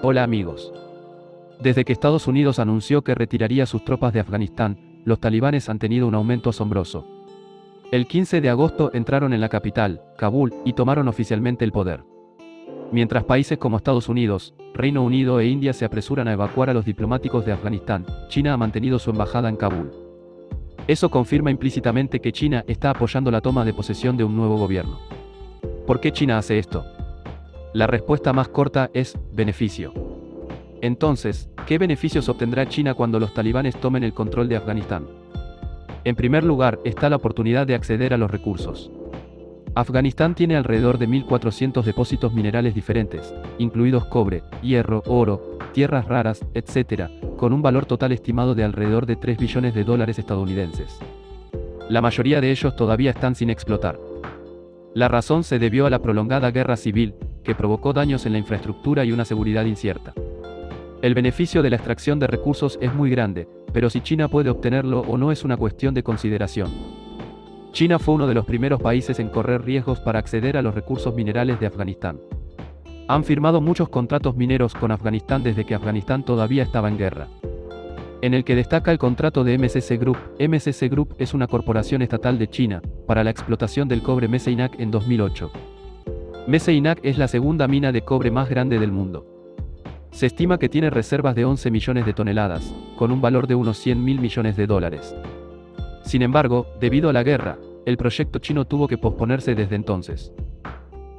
Hola amigos. Desde que Estados Unidos anunció que retiraría sus tropas de Afganistán, los talibanes han tenido un aumento asombroso. El 15 de agosto entraron en la capital, Kabul, y tomaron oficialmente el poder. Mientras países como Estados Unidos, Reino Unido e India se apresuran a evacuar a los diplomáticos de Afganistán, China ha mantenido su embajada en Kabul. Eso confirma implícitamente que China está apoyando la toma de posesión de un nuevo gobierno. ¿Por qué China hace esto? La respuesta más corta es, beneficio. Entonces, ¿qué beneficios obtendrá China cuando los talibanes tomen el control de Afganistán? En primer lugar, está la oportunidad de acceder a los recursos. Afganistán tiene alrededor de 1.400 depósitos minerales diferentes, incluidos cobre, hierro, oro, tierras raras, etc., con un valor total estimado de alrededor de 3 billones de dólares estadounidenses. La mayoría de ellos todavía están sin explotar. La razón se debió a la prolongada guerra civil, que provocó daños en la infraestructura y una seguridad incierta. El beneficio de la extracción de recursos es muy grande, pero si China puede obtenerlo o no es una cuestión de consideración. China fue uno de los primeros países en correr riesgos para acceder a los recursos minerales de Afganistán. Han firmado muchos contratos mineros con Afganistán desde que Afganistán todavía estaba en guerra. En el que destaca el contrato de MCC Group. MCC Group es una corporación estatal de China, para la explotación del cobre Meseinak en 2008. Meseinak es la segunda mina de cobre más grande del mundo. Se estima que tiene reservas de 11 millones de toneladas, con un valor de unos 100 mil millones de dólares. Sin embargo, debido a la guerra, el proyecto chino tuvo que posponerse desde entonces.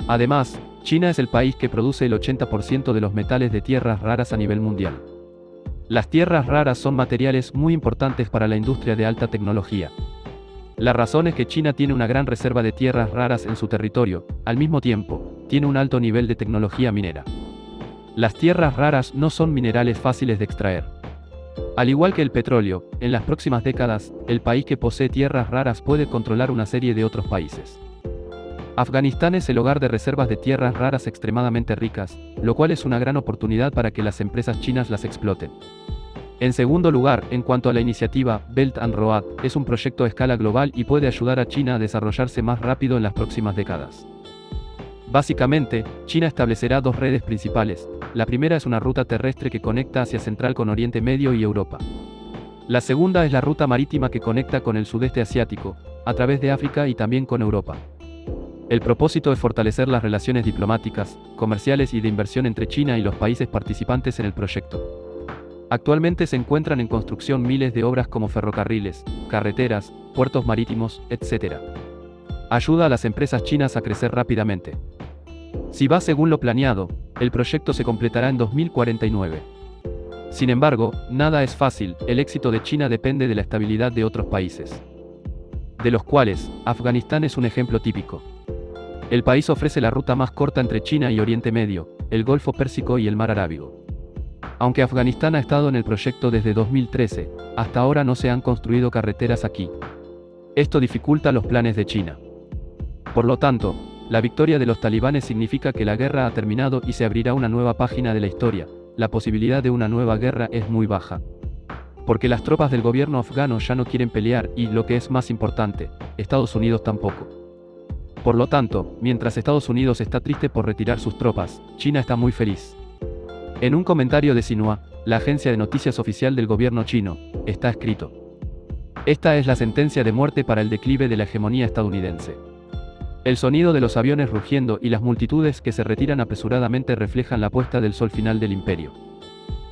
Además, China es el país que produce el 80% de los metales de tierras raras a nivel mundial. Las tierras raras son materiales muy importantes para la industria de alta tecnología. La razón es que China tiene una gran reserva de tierras raras en su territorio, al mismo tiempo, tiene un alto nivel de tecnología minera. Las tierras raras no son minerales fáciles de extraer. Al igual que el petróleo, en las próximas décadas, el país que posee tierras raras puede controlar una serie de otros países. Afganistán es el hogar de reservas de tierras raras extremadamente ricas, lo cual es una gran oportunidad para que las empresas chinas las exploten. En segundo lugar, en cuanto a la iniciativa, Belt and Road, es un proyecto a escala global y puede ayudar a China a desarrollarse más rápido en las próximas décadas. Básicamente, China establecerá dos redes principales. La primera es una ruta terrestre que conecta hacia Central con Oriente Medio y Europa. La segunda es la ruta marítima que conecta con el sudeste asiático, a través de África y también con Europa. El propósito es fortalecer las relaciones diplomáticas, comerciales y de inversión entre China y los países participantes en el proyecto. Actualmente se encuentran en construcción miles de obras como ferrocarriles, carreteras, puertos marítimos, etc. Ayuda a las empresas chinas a crecer rápidamente. Si va según lo planeado, el proyecto se completará en 2049. Sin embargo, nada es fácil, el éxito de China depende de la estabilidad de otros países. De los cuales, Afganistán es un ejemplo típico. El país ofrece la ruta más corta entre China y Oriente Medio, el Golfo Pérsico y el Mar Arábigo. Aunque Afganistán ha estado en el proyecto desde 2013, hasta ahora no se han construido carreteras aquí. Esto dificulta los planes de China. Por lo tanto, la victoria de los talibanes significa que la guerra ha terminado y se abrirá una nueva página de la historia. La posibilidad de una nueva guerra es muy baja. Porque las tropas del gobierno afgano ya no quieren pelear y, lo que es más importante, Estados Unidos tampoco. Por lo tanto, mientras Estados Unidos está triste por retirar sus tropas, China está muy feliz. En un comentario de Xinhua, la agencia de noticias oficial del gobierno chino, está escrito. Esta es la sentencia de muerte para el declive de la hegemonía estadounidense. El sonido de los aviones rugiendo y las multitudes que se retiran apresuradamente reflejan la puesta del sol final del imperio.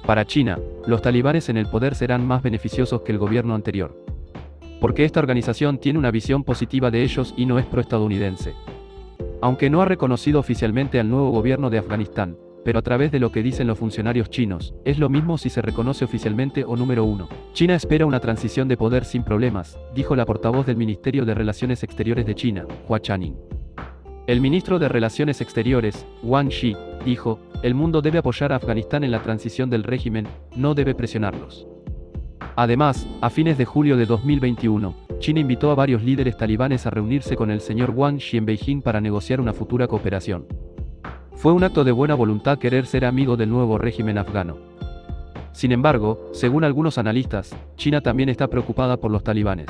Para China, los talibanes en el poder serán más beneficiosos que el gobierno anterior. Porque esta organización tiene una visión positiva de ellos y no es pro-estadounidense. Aunque no ha reconocido oficialmente al nuevo gobierno de Afganistán, pero a través de lo que dicen los funcionarios chinos, es lo mismo si se reconoce oficialmente o número uno. China espera una transición de poder sin problemas, dijo la portavoz del Ministerio de Relaciones Exteriores de China, Hua Chaning. El ministro de Relaciones Exteriores, Wang Xi, dijo, el mundo debe apoyar a Afganistán en la transición del régimen, no debe presionarlos. Además, a fines de julio de 2021, China invitó a varios líderes talibanes a reunirse con el señor Wang Xi en Beijing para negociar una futura cooperación. Fue un acto de buena voluntad querer ser amigo del nuevo régimen afgano. Sin embargo, según algunos analistas, China también está preocupada por los talibanes.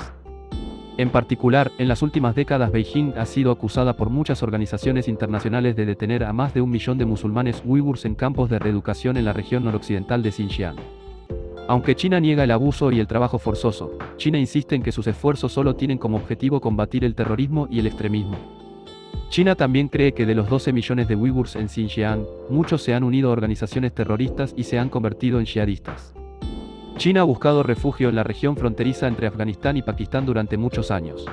En particular, en las últimas décadas Beijing ha sido acusada por muchas organizaciones internacionales de detener a más de un millón de musulmanes uigurs en campos de reeducación en la región noroccidental de Xinjiang. Aunque China niega el abuso y el trabajo forzoso, China insiste en que sus esfuerzos solo tienen como objetivo combatir el terrorismo y el extremismo. China también cree que de los 12 millones de uigurs en Xinjiang, muchos se han unido a organizaciones terroristas y se han convertido en jihadistas. China ha buscado refugio en la región fronteriza entre Afganistán y Pakistán durante muchos años.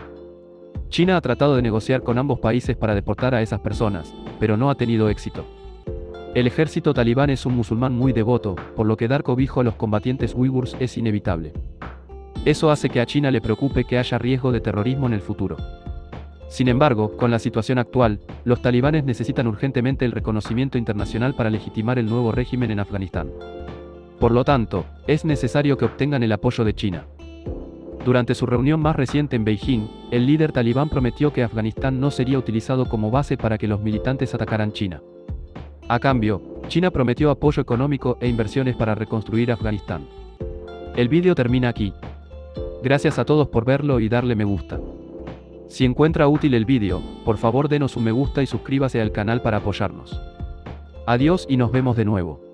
China ha tratado de negociar con ambos países para deportar a esas personas, pero no ha tenido éxito. El ejército talibán es un musulmán muy devoto, por lo que dar cobijo a los combatientes uigurs es inevitable. Eso hace que a China le preocupe que haya riesgo de terrorismo en el futuro. Sin embargo, con la situación actual, los talibanes necesitan urgentemente el reconocimiento internacional para legitimar el nuevo régimen en Afganistán. Por lo tanto, es necesario que obtengan el apoyo de China. Durante su reunión más reciente en Beijing, el líder talibán prometió que Afganistán no sería utilizado como base para que los militantes atacaran China. A cambio, China prometió apoyo económico e inversiones para reconstruir Afganistán. El vídeo termina aquí. Gracias a todos por verlo y darle me gusta. Si encuentra útil el vídeo, por favor denos un me gusta y suscríbase al canal para apoyarnos. Adiós y nos vemos de nuevo.